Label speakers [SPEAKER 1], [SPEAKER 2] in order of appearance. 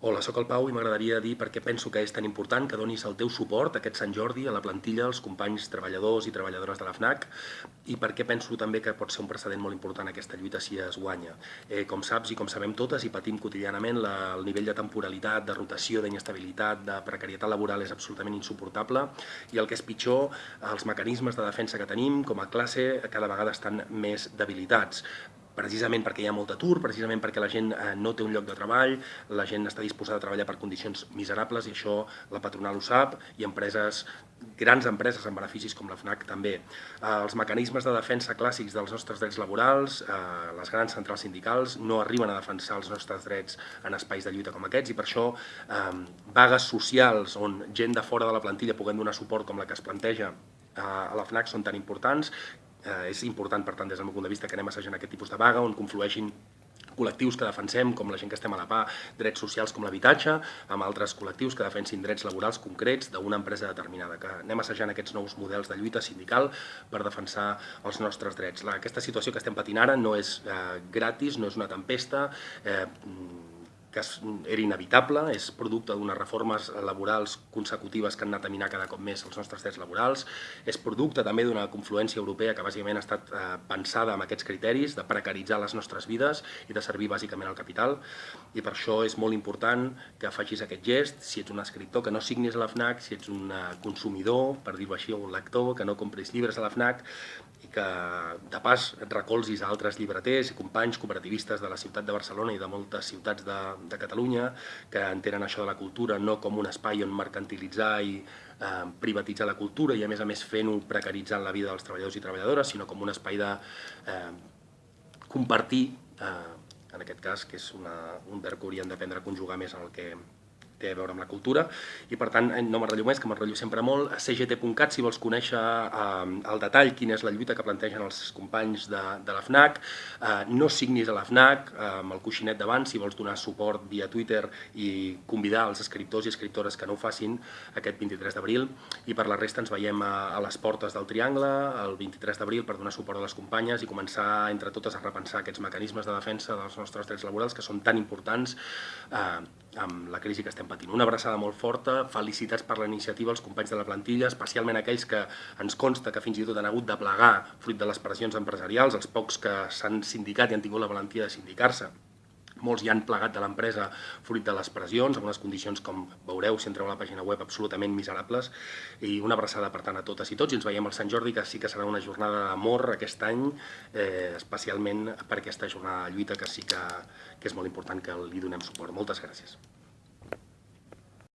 [SPEAKER 1] Hola, sóc el Pau i m'agradaria dir per què penso que és tan important que donis el teu suport aquest Sant Jordi a la plantilla, als companys treballadors i treballadores de la FNAC i per què penso també que pot ser un precedent molt important aquesta lluita si es guanya. Eh, com saps i com sabem totes i patim quotidianament, la, el nivell de temporalitat, de rotació, d'inestabilitat, de precarietat laboral és absolutament insuportable i el que és pitjor, els mecanismes de defensa que tenim com a classe cada vegada estan més debilitats precisament perquè hi ha molt atur, precisament perquè la gent eh, no té un lloc de treball, la gent està disposada a treballar per condicions miserables i això la patronal ho sap i empreses grans empreses amb beneficis com la FNAC també. Eh, els mecanismes de defensa clàssics dels nostres drets laborals, eh, les grans centrals sindicals, no arriben a defensar els nostres drets en espais de lluita com aquests i per això vagues socials on gent de fora de la plantilla puguem donar suport com la que es planteja a la FNAC són tan importants eh, és important, per tant, des del meu punt de vista, que anem assajant aquest tipus de vaga, on conflueixin col·lectius que defensem, com la gent que estem a la PA, drets socials com l'habitatge, amb altres col·lectius que defensin drets laborals concrets d'una empresa determinada, que anem assajant aquests nous models de lluita sindical per defensar els nostres drets. La, aquesta situació que estem patint ara no és eh, gratis, no és una tempesta, eh, que era inevitable, és producte d'unes reformes laborals consecutives que han anat a minar cada cop més els nostres drets laborals, és producte també d'una confluència europea que bàsicament ha estat eh, pensada amb aquests criteris de precaritzar les nostres vides i de servir bàsicament al capital, i per això és molt important que facis aquest gest, si ets un escriptor que no signis a la FNAC, si ets un eh, consumidor, per dir-ho així, un lector, que no compris llibres a la FNAC, i que de pas et recolzis a altres llibreters i companys cooperativistes de la ciutat de Barcelona i de moltes ciutats de, de Catalunya que entenen això de la cultura no com un espai on mercantilitzar i eh, privatitzar la cultura i a més a més fent-ho precaritzant la vida dels treballadors i treballadores, sinó com un espai de eh, compartir, eh, en aquest cas, que és una, un verb que hauríem d'aprendre a conjugar més en el que té a veure amb la cultura, i per tant eh, no m'enrotllo més, que m'enrotllo sempre molt, cgt.cat si vols conèixer eh, al detall quina és la lluita que plantegen els companys de, de la FNAC, eh, no signis a la FNAC, eh, amb el coixinet davant, si vols donar suport via Twitter i convidar els escriptors i escriptores que no ho facin aquest 23 d'abril, i per la resta ens veiem a, a les portes del Triangle el 23 d'abril per donar suport a les companyes i començar entre totes a repensar aquests mecanismes de defensa dels nostres drets laborals que són tan importants eh, amb la crisi que estem patint. Una abraçada molt forta, felicitats per la iniciativa als companys de la plantilla, especialment aquells que ens consta que fins i tot han hagut de plegar fruit de les pressions empresarials, els pocs que s'han sindicat i han tingut la valentia de sindicar-se molts ja han plegat de l'empresa fruit de les pressions, amb unes condicions, com veureu si entreu a la pàgina web, absolutament miserables, i una abraçada per tant a totes i tots, i ens veiem al Sant Jordi, que sí que serà una jornada d'amor aquest any, eh, especialment per aquesta jornada de lluita que sí que, que és molt important que li donem suport. Moltes gràcies.